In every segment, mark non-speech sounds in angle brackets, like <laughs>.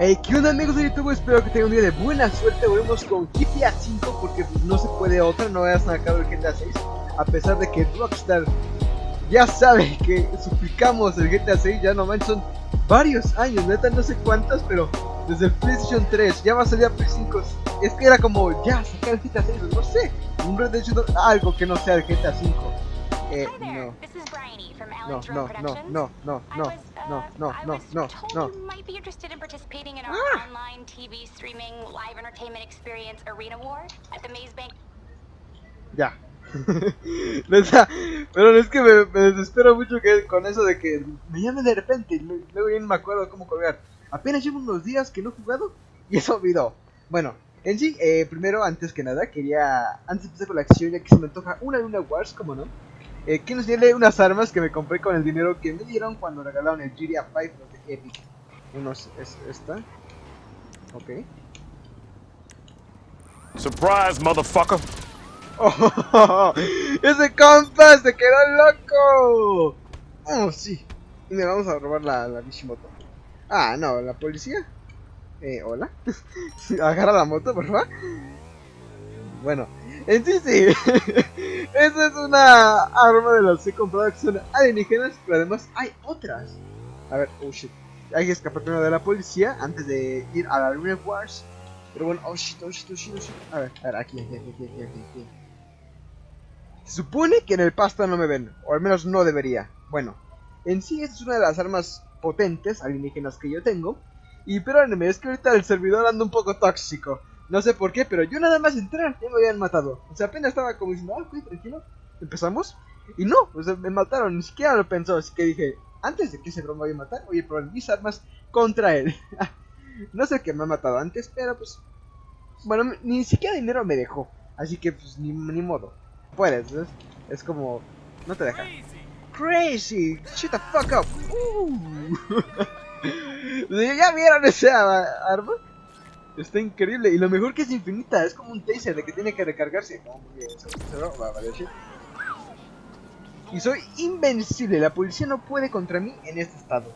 Hey, ¿qué onda amigos de YouTube? Espero que tengan un día de buena suerte. Volvemos con GTA 5 porque no se puede otra, no a sacar el GTA 6. A pesar de que Rockstar ya sabe que suplicamos el GTA 6, ya no manches, son varios años, neta no sé cuántas, pero desde el PlayStation 3, ya va a salir a Play 5. Es que era como, ya, sacar el GTA 6, no sé, un Red Dead algo que no sea el GTA 5. Eh, no. No, no, no, no, no, no, no, no, no, no, no. ah. Bank. Ya. <laughs> Pero es que me, me, desespero mucho que con eso de que me llame de repente luego ya no me acuerdo cómo colgar. Apenas llevo unos días que no he jugado y eso olvidó. Bueno, en sí, eh, primero, antes que nada, quería, antes de empezar con la acción, ya que se me antoja una Luna Wars, como no, eh, que nos tiene unas armas que me compré con el dinero que me dieron cuando regalaron el GTA 5 de Epic. Uno es, esta. Ok. Surprise, motherfucker. Oh, <laughs> ese compa se quedó loco. Oh, sí. Y me vamos a robar la, la Bishimoto. Ah, no, la policía. Eh, hola. <laughs> Agarra la moto, por favor. Bueno, en sí sí. <laughs> Esa es una arma de las que he comprado que son alienígenas, pero además hay otras. A ver, oh shit. Hay que escapar primero de la policía antes de ir a la Arena Wars. Pero bueno, oh shit, oh shit, oh shit, oh shit. A ver, a ver, aquí, aquí, aquí, aquí, aquí, aquí. Se supone que en el pasta no me ven, o al menos no debería. Bueno, en sí esta es una de las armas potentes alienígenas que yo tengo. Y perdónenme, es que ahorita el servidor anda un poco tóxico. No sé por qué, pero yo nada más entrar ya me habían matado. O sea, apenas estaba como diciendo, ah, ok, tranquilo, empezamos. Y no, o me mataron, ni siquiera lo pensó. Así que dije, antes de que ese broma vaya a matar, voy a probar mis armas contra él. <laughs> no sé qué me ha matado antes, pero pues. Bueno, ni siquiera dinero me dejó. Así que pues ni, modo. Puedes. Es como. No te deja. Crazy, shut the fuck up. <laughs> ¿Ya vieron esa arma? Está increíble. Y lo mejor que es infinita. Es como un taser de que tiene que recargarse. Y soy invencible. La policía no puede contra mí en este estado.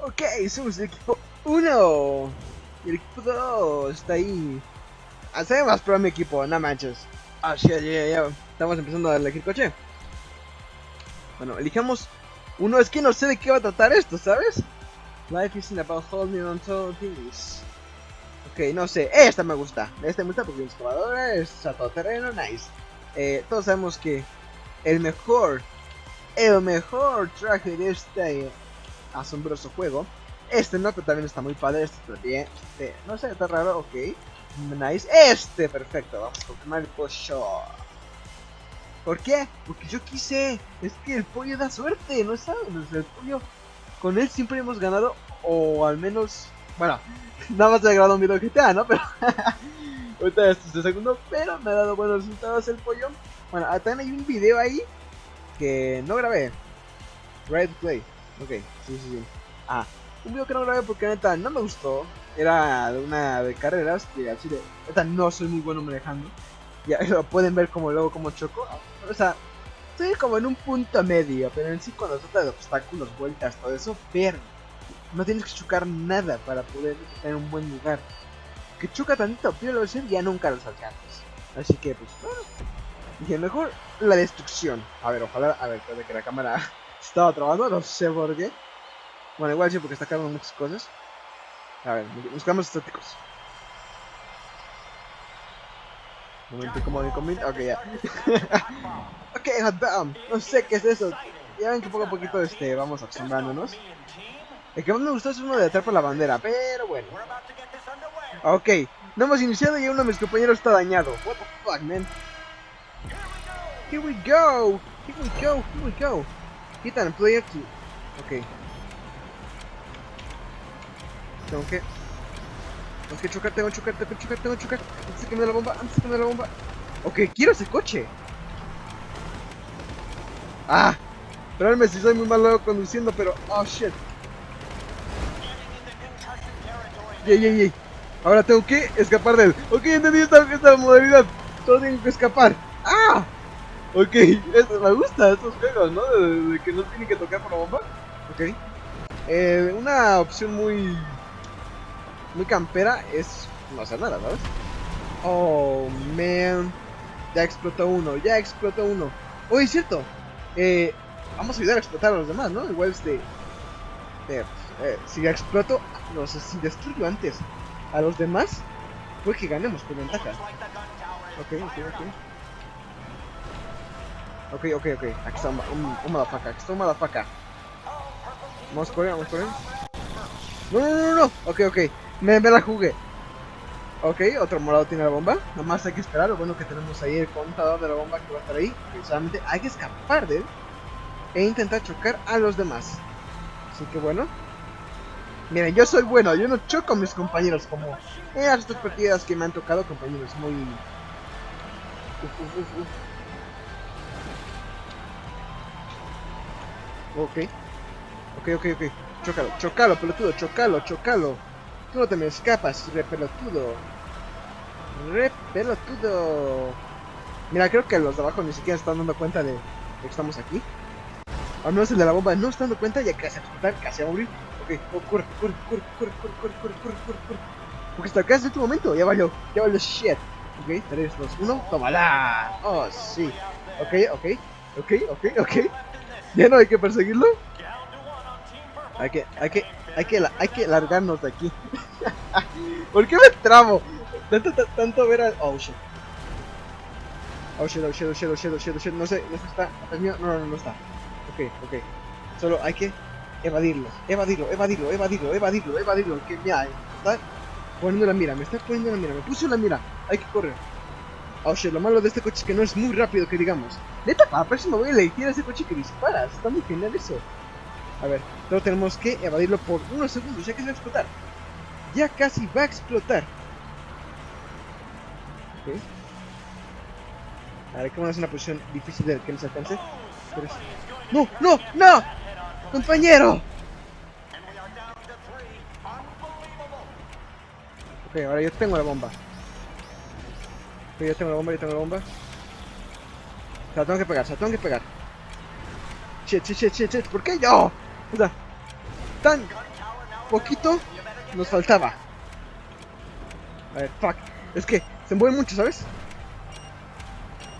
Ok, somos el equipo 1. Y el equipo 2 está ahí. Hace más pro mi equipo, no manches. Ah, ya, ya, ya. Estamos empezando a elegir coche. Bueno, elijamos uno. Es que no sé de qué va a tratar esto, ¿sabes? Life isn't about holding on to things. Ok, no sé, esta me gusta. Esta me gusta porque es excavadora, es terreno, nice. Eh, todos sabemos que el mejor, el mejor traje de este asombroso juego. Este no, pero también está muy padre. Este también, este, no sé, está raro, ok. Nice. Este, perfecto. Vamos a confirmar el pollo. ¿Por qué? Porque yo quise. Es que el pollo da suerte, ¿no sabes? El pollo, con él siempre hemos ganado, o al menos, bueno, <laughs> Nada más he grabado un video de GTA, ¿no? Pero <laughs> ahorita este es el segundo, pero me ha dado buenos resultados el pollo. Bueno, ah, también hay un video ahí que no grabé. Right Play. Ok, sí, sí, sí. Ah, un video que no grabé porque neta no me gustó. Era una de carreras que así de neta no soy muy bueno manejando. Ya <laughs> lo pueden ver como luego como choco. O sea, estoy como en un punto medio, pero en sí se trata de obstáculos, vueltas, todo eso, pero no tienes que chocar nada para poder en un buen lugar. Que choca tantito, pero lo ya nunca los alcanzas. Así que, pues, bueno. Dije, mejor la destrucción. A ver, ojalá, a ver, puede que la cámara <laughs> estaba trabajando, no sé por qué. Bueno, igual sí, porque está cargando muchas cosas. A ver, buscamos estáticos. Un momento como de comida. Ok, ya. <laughs> ok, hot damn. No sé qué es eso. Ya ven que poco a poquito este, vamos acostumbrándonos. El que más me gustó es uno de por la bandera, pero bueno. Ok, no hemos iniciado y uno de mis compañeros está dañado. What the fuck, man? Here we go. Here we go. Here we go. Quitan, play aquí. Ok. Tengo que... Tengo que chocar, tengo que chocar, tengo que chocar, tengo que chocar. Antes de que me dé la bomba, antes de que me dé la bomba. Ok, quiero ese coche. Ah. Perdóname si soy muy malo conduciendo, pero... Oh, shit. Yey, yey, yey. Ahora tengo que escapar de él. Ok, entendí esta, esta modalidad. Todos tienen que escapar. ¡Ah! Ok, eso, me gusta estos juegos, ¿no? De, de que no tienen que tocar por la bomba. Ok. Eh, una opción muy... Muy campera es no hacer nada, ¿sabes? Oh, man. Ya explotó uno, ya explotó uno. Oye, es cierto. Eh, vamos a ayudar a explotar a los demás, ¿no? Igual este... Eh, eh, si exploto, no sé, si destruyo antes a los demás, pues que ganemos con ventaja. Ok, ok, ok. Ok, ok. Aquí está un, un, un aquí está un motherfucker. Vamos a correr, vamos a correr. No, no, no, no. Ok, ok. Me, me la jugué. Ok, otro morado tiene la bomba. Nada más hay que esperar. Lo bueno que tenemos ahí el contador de la bomba que va a estar ahí. Y solamente hay que escapar de él. E intentar chocar a los demás. Así que bueno. Miren, yo soy bueno. Yo no choco a mis compañeros como en las partidas que me han tocado. Compañeros muy... Uf, uf, uf. Ok. Ok, ok, ok. Chócalo, chócalo, pelotudo, chócalo, chócalo. Tú no te me escapas, re pelotudo. Re pelotudo. Mira, creo que los de abajo ni siquiera están dando cuenta de, que estamos aquí. Al menos el de la bomba no está dando cuenta, ya casi a explotar, casi a morir. Ok, oh, corre, corre, corre, corre, corre, corre, corre, corre, corre. Porque hasta acá es tu momento, ya valió, ya valió shit. Ok, 3, 2, 1, tómala. Oh, sí. Ok, ok, ok, ok, ok. Ya no hay que perseguirlo. Hay que, hay que, hay que, hay que largarnos de aquí. <laughs> ¿Por qué me tramo? Tanto, tanto ver al... Oh shit. Oh shit, oh shit, oh shit, oh shit, oh shit, oh shit. No sé, no sé, está. ¿Atrás mío? No, no, no está. Ok, ok. Solo hay que evadirlo, evadirlo, evadirlo, evadirlo, evadirlo, evadirlo. Que mira, está poniendo la mira, me está poniendo la mira, me puso la mira. Hay que correr. Oh shit, lo malo de este coche es que no es muy rápido, que digamos. Neta, para la próxima voy a elegir a ese coche que dispara. Está muy genial eso. A ver, solo tenemos que evadirlo por unos segundos, ya que se va a explotar. Ya casi va a explotar. Ok. A ver, ¿cómo es una posición difícil de que nos alcance? ¡No! ¡No! ¡No! ¡Compañero! Ok, ahora yo tengo la bomba. Yo tengo la bomba, yo tengo la bomba. Se la tengo que pegar, se la tengo que pegar. Shit, shit, shit, shit, shit. ¿Por qué yo? Tan poquito nos faltaba. A ver, fuck. Es que se mueve mucho, ¿sabes?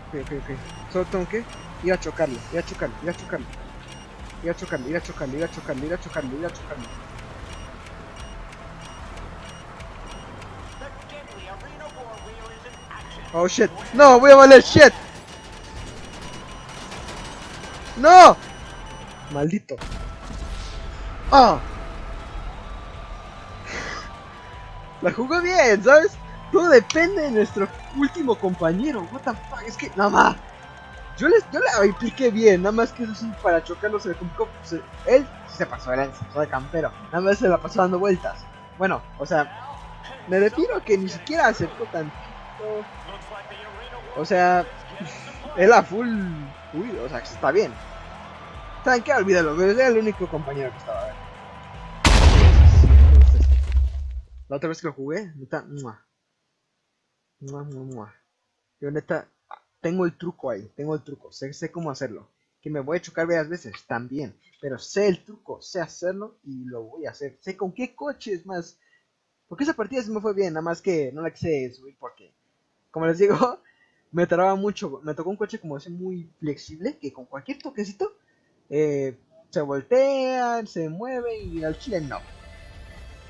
Ok, ok, ok. Solo tengo que ir a chocarlo, ir a chocarlo, ir a chocarlo. Ir a chocarlo, ir a chocarlo, ir a chocarlo, ir a chocarlo, ir a chocarlo. Oh shit. No, voy a valer shit. No. Maldito. Ah. La jugó bien, ¿sabes? Todo depende de nuestro último compañero. What es que nada más. Yo les, yo la expliqué bien, nada más que eso sí, para chocarlo se le complicó. se- él se pasó de lanza, de campero. Nada más se la pasó dando vueltas. Bueno, o sea, me refiero que ni siquiera acertó tantito. O sea, él a full. Uy, o sea, está bien. ¿Saben qué? Olvídalo, era el único compañero que estaba. La otra vez que lo jugué, neta, mua. Mua, mua, mua. Yo neta, tengo el truco ahí, tengo el truco, sé, sé cómo hacerlo. Que me voy a chocar varias veces, también. Pero sé el truco, sé hacerlo y lo voy a hacer. Sé con qué coche es más. Porque esa partida sí me fue bien, nada más que no la quise subir porque, como les digo, <laughs> me traba mucho. Me tocó un coche como ese muy flexible que con cualquier toquecito eh, se voltea, se mueve y al chile no.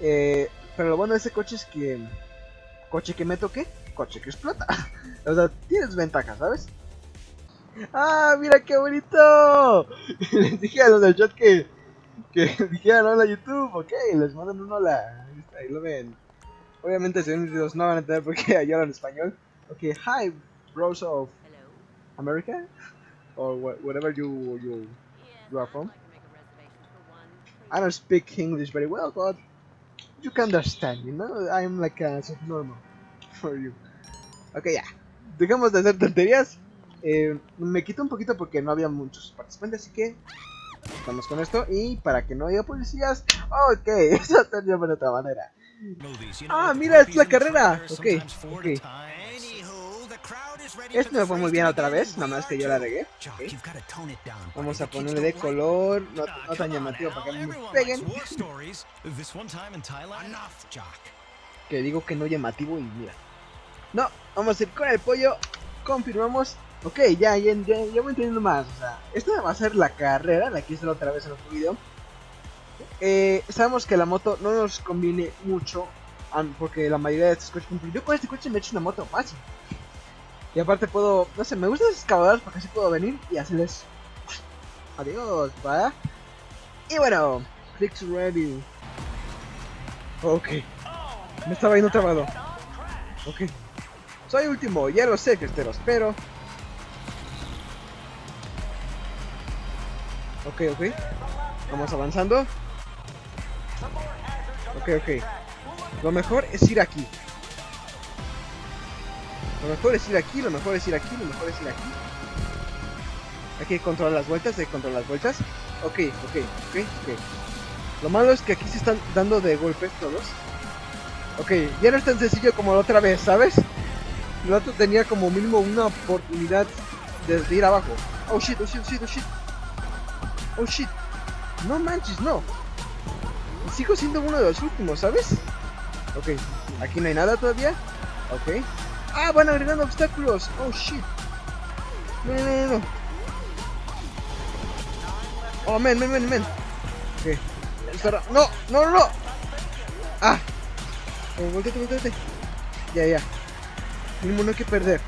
Eh, pero lo bueno de ese coche es que coche que me toque, coche que explota. <laughs> o sea, tienes ventaja, ¿sabes? ¡Ah, mira qué bonito! <laughs> les dije a los del chat que, que <laughs> dijeran hola YouTube, ok, les mandan un hola. Ahí lo ven. Obviamente, si ven videos no van a entender porque yo hablo en español. Ok, hi, bros of Hello? America, or wha- whatever you you You are from? I don't speak English very well, but you can understand, you know? I'm like a subnormal for you. Ok, ya. Dejamos de hacer tonterías. Eh, me quito un poquito porque no había muchos participantes, así que estamos con esto. Y para que no haya policías, ok, <laughs> eso también de otra manera. Ah, mira, es la carrera. Ok, ok. Este me fue muy bien otra vez, nada más que yo la regué. Vamos a ponerle de color, no, no tan llamativo para que no me peguen. Que digo que no llamativo y mira. No, vamos a ir con el pollo. Confirmamos. Ok, ya, ya, ya, ya voy entendiendo más. O sea, esta va a ser la carrera, la quise otra vez en otro video. Eh, sabemos que la moto no nos conviene mucho porque la mayoría de estos coches, yo con este coche me he hecho una moto fácil. Y aparte puedo, no sé, me gustan esos excavadoras porque así puedo venir y hacerles adiós, ¿va? Y bueno, clicks ready. Ok, me estaba yendo trabado. Ok, soy último, ya lo sé, cristeros, pero. Ok, ok, vamos avanzando. Ok, ok. Lo mejor es ir aquí. Lo mejor es ir aquí, lo mejor es ir aquí, lo mejor es ir aquí. Hay que controlar las vueltas, hay que controlar las vueltas. Ok, ok, ok, ok. Lo malo es que aquí se están dando de golpes todos. Ok, ya no es tan sencillo como la otra vez, ¿sabes? El otro tenía como mínimo una oportunidad de, ir abajo. Oh shit, oh shit, oh shit, oh shit. Oh shit. No manches, no. Sigo siendo uno de los últimos, ¿sabes? Ok, aquí no hay nada todavía. Ok. Ah, van agregando obstáculos. Oh shit. No, no, no, no. Oh, men, men, men, men. Ok. No, no, no, no. Ah. Oh, volteate, volteate. Ya, ya. Mínimo no hay que perder.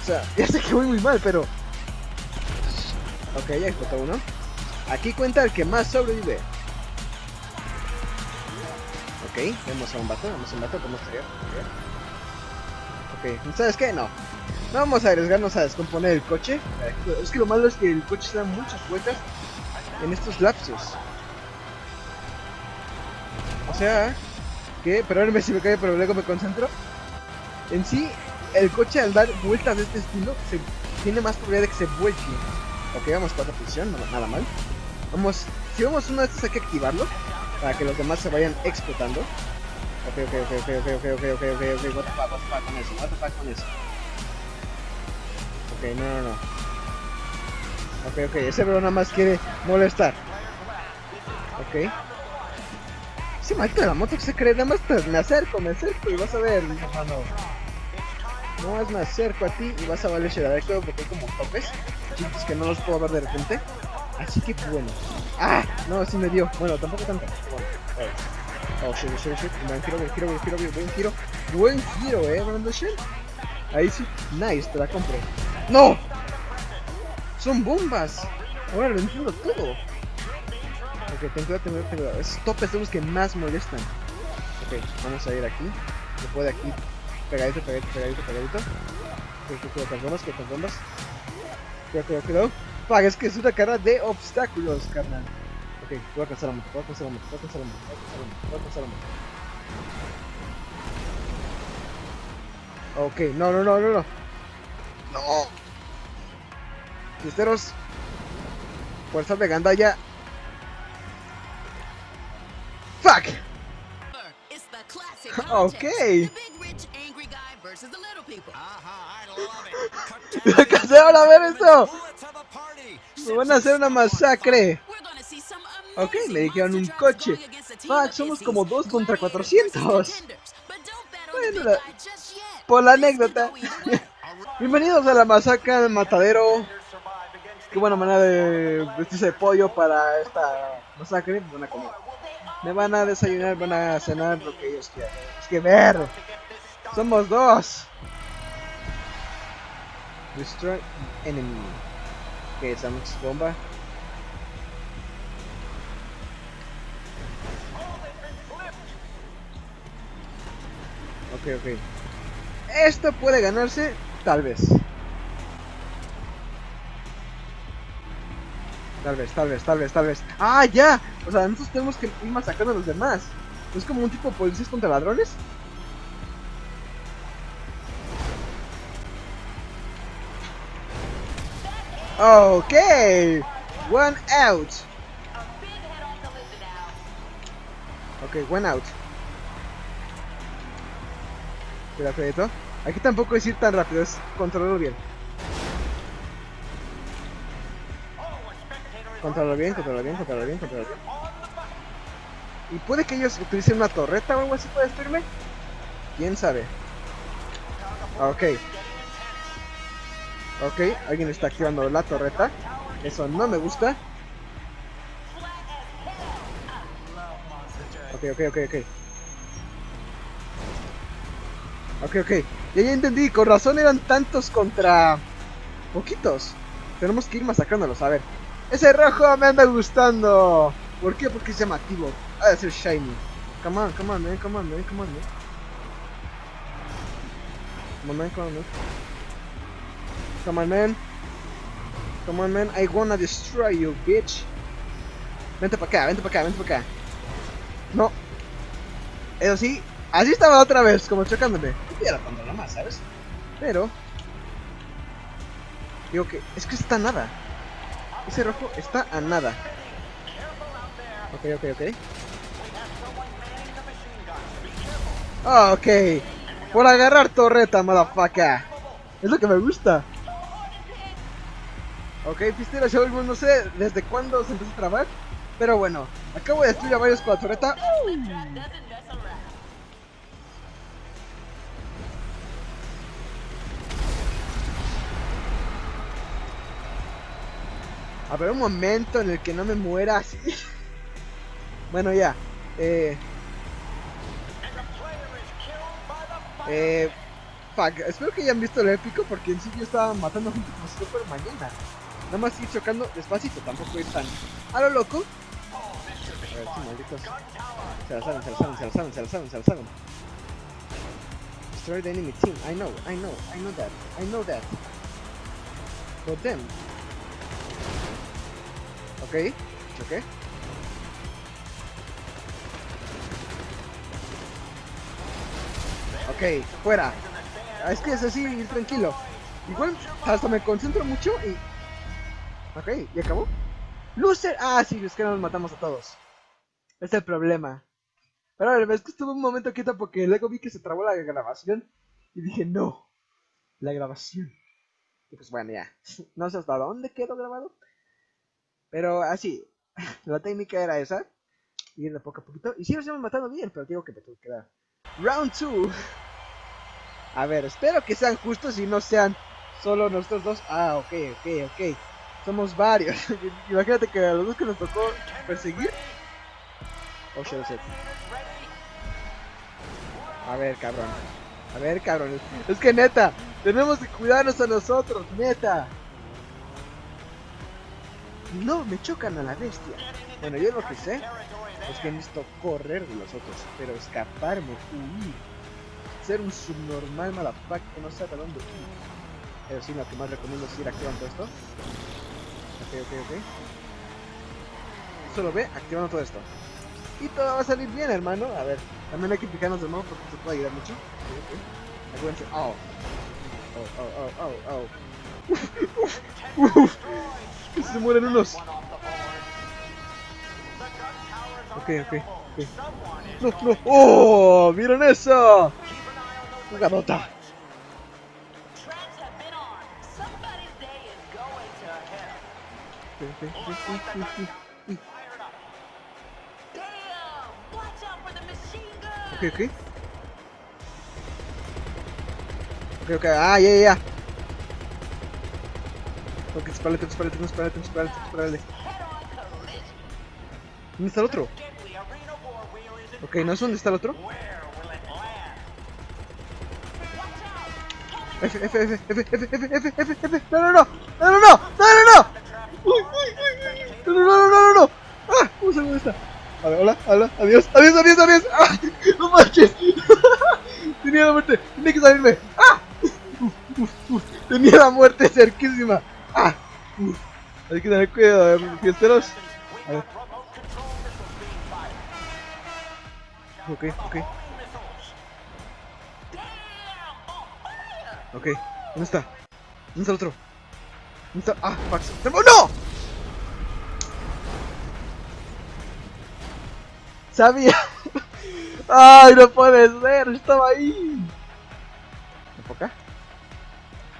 O sea, <laughs> ya sé que voy muy mal, pero. Ok, ya explotó uno. Aquí cuenta el que más sobrevive. Ok, vemos a un vato, vemos a un vato, ¿cómo estaría? ¿Sabes qué? No. No vamos a arriesgarnos a descomponer el coche. Es que lo malo es que el coche se da muchas vueltas en estos lapsos. O sea, que, perdóname si me cae, pero luego me concentro. En sí, el coche al dar vueltas de este estilo tiene más probabilidad de que se vuelque. Ok, vamos cuarta posición, no- nada mal. Vamos, si vamos uno de estos hay que activarlo para que los demás se vayan explotando. Ok, ok, ok, ok, ok, ok, ok, ok, ok, ok, what the fuck, what the fuck con eso, what the fuck con eso. Ok, no, no, no. Ok, ok, ese bro nada más quiere molestar. Ok. Ese maldito de la moto que se cree, nada más te- me acerco, me acerco y vas a ver, hermano. No más me acerco a ti y vas a valer ver, creo porque hay como topes. Chicos que no los puedo ver de repente. Así que bueno. ¡Ah! No, sí me dio. Bueno, tampoco tanto. Bueno. Oh, shit, shit, shit. Buen giro, buen giro, buen giro, buen giro. Eh, Brando Shell. Ahí sí. Nice, te la compro. ¡No! Son bombas. Ahora lo entiendo todo. Ok, ten cuidado, ten cuidado, ten cuidado. Topes son los que más molestan. Ok, vamos a ir aquí. Se puede aquí. Pegadito, pegadito, pegadito, pegadito. Ok, cuidado con bombas, cuidado con bombas. Cuidado, cuidado, cuidado. Fuck, es que es una carrera de obstáculos, carnal. Ok, voy a alcanzar la moto, voy a alcanzar la moto, voy a alcanzar la moto, voy a alcanzar la moto, voy a alcanzar la moto. Ok, no, no, no, no, no. No. Cristeros. Fuerza de gandalla. Fuck. <laughs> <laughs> Alcancé ahora a ver eso. Me van a hacer una masacre. Ok, me dijeron un coche. Fuck, somos como dos contra gladiators 400. versus contenders. But don't bet on the Bueno, por la anécdota. <laughs> Bienvenidos a la masacre del matadero. Qué buena manera de vestirse de pollo para esta masacre. Van a comer. Me van a desayunar, van a cenar lo que ellos quieran. Es que ver. Somos dos. Destroy enemy. Ok, estamos bomba. Ok, ok. Esto puede ganarse, tal vez. Tal vez, tal vez, tal vez, tal vez. ¡Ah, ya! O sea, nosotros tenemos que ir masacrando a los demás. Es como un tipo de policías contra ladrones. Ok. One out. Ok, one out. Cuidado, cuidado. Aquí tampoco es ir tan rápido, es controlarlo bien. Controlarlo bien, controlarlo bien, controlarlo bien, controlarlo bien. Y puede que ellos utilicen una torreta o algo así para destruirme. ¿Quién sabe? Ok. Ok, alguien está activando la torreta. Eso no me gusta. Ok, ok, ok, ok. Ok, ok. Ya, ya entendí. Con razón eran tantos contra... Poquitos. Tenemos que ir masacrándolos. A ver. Ese rojo me anda gustando. ¿Por qué? Porque es llamativo. Ha de ser shiny. Come on, come on, man. Come on, man. Come on, man. Come on, man. Come on, man. I wanna destroy you, bitch. Vente para acá, vente para acá, vente para acá. No. Eso sí, así estaba otra vez, como chocándome. No era tanto más, ¿sabes? Pero... Digo que... Es que está a nada. Ese rojo está a nada. Ok, ok, ok. Ah, ok. Por agarrar torreta, motherfucker. Es lo que me gusta. Ok, Pistera Show, no sé desde cuándo se empezó a trabar. Pero bueno, acabo de destruir a varios con la torreta. A ver, un momento en el que no me muera así. bueno, ya. Eh. Eh. Fuck, espero que hayan visto el épico porque en sí yo estaba matando gente como si fuera mañana. Nada más ir chocando despacito, tampoco es tan a lo loco. A ver, sí, malditos. Se saben, se saben, se saben, se saben, se saben. Destroy the enemy team. I know, I know, I know that, I know that. But them. Ok, ok. Ok, fuera. Ah, Es que es así, ir tranquilo. Igual hasta me concentro mucho y... Ok, ¿y acabó? ¡Loser! Ah, sí, es que nos matamos a todos. Es el problema. Pero a ver, es que estuve un momento quieto porque luego vi que se trabó la grabación. Y dije, no. La grabación. Y pues bueno, ya. No sé hasta dónde quedó grabado. Pero así. <laughs> La técnica era esa. Ir de poco a poquito. Y sí nos hemos matado bien, pero digo que me tuve que dar. Round 2. A ver, espero que sean justos y no sean solo nosotros dos. Ah, ok, ok, ok. Somos varios. <laughs> Imagínate que a los dos que nos tocó perseguir. Oh, shit, oh, shit. A ver, cabrón. A ver, cabrón. Es que neta, tenemos que cuidarnos a nosotros, neta. No, me chocan a la bestia. Bueno, yo lo que sé es que necesito correr de los otros, pero escaparme, huir. Ser un subnormal motherfucker que no sabe dónde ir. Pero sí, lo que más recomiendo es ir activando esto. Ok, ok, ok. Solo ve activando todo esto. Y todo va a salir bien, hermano. A ver, también hay que picarnos de nuevo porque se puede ayudar mucho. Acuérdense. Oh. Oh, oh, oh, oh, oh. Uf, uf, uf. Se mueren unos. Ok, ok, ok. No, no. ¡Oh! ¡Miren eso! ¡Jugadota! Okay, okay, okay. Okay, okay. Ah, yeah, yeah esperarle, tengo que esperarle. Head-on collision. ¿Dónde está el otro? Ok, ¿no es dónde está el otro? F, F, F, F, F, F, F, F, F, no, no, no, no, no, no, no, no, no, no, no, no, no, no, ah, ¿cómo se está? A ver, hola, hola, adiós, adiós, adiós, adiós, ah, no manches, tenía la muerte, tenía que salirme, ah, tenía la muerte cerquísima, ah, hay que tener cuidado, eh, fiesteros, a ver, ok, ok, ok, ¿dónde está? ¿Dónde está el otro? ¿Dónde está? Ah, Max, ¡no! Sabía. <laughs> Ay, no puede ser, estaba ahí. Para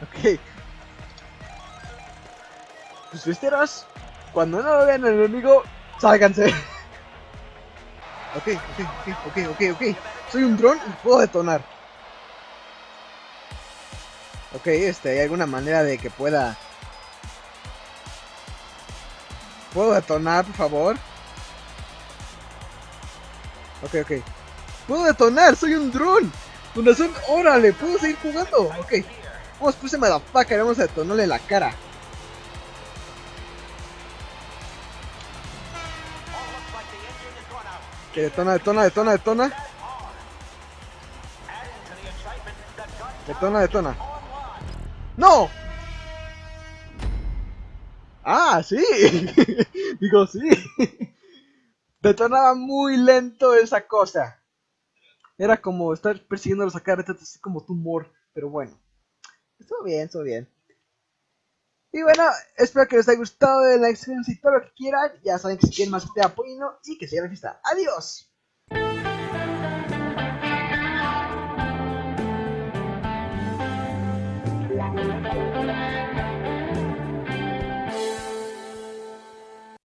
Ok. Fiesteros, cuando no lo vean al enemigo, sálganse. Ok, ok, ok, ok, ok, ok. Soy un dron y puedo detonar. Ok, este, ¿hay alguna manera de que pueda... ¿Puedo detonar, por favor? Ok, ok. ¡Puedo detonar! ¡Soy un dron! Con razón, órale, puedo seguir jugando. Ok. Vamos, puse motherfucker, vamos a detonarle la cara. Que detona, detona, detona, detona. Detona, detona. ¡No! Ah, sí. <laughs> Digo, sí. Detonaba muy lento esa cosa. Era como estar cada rato, así como tumor. Pero bueno. Estuvo bien, estuvo bien. Y bueno, espero que les haya gustado la experiencia y todo lo que quieran. Ya saben que si quieren más, te apoyo y que sigan la fiesta. ¡Adiós!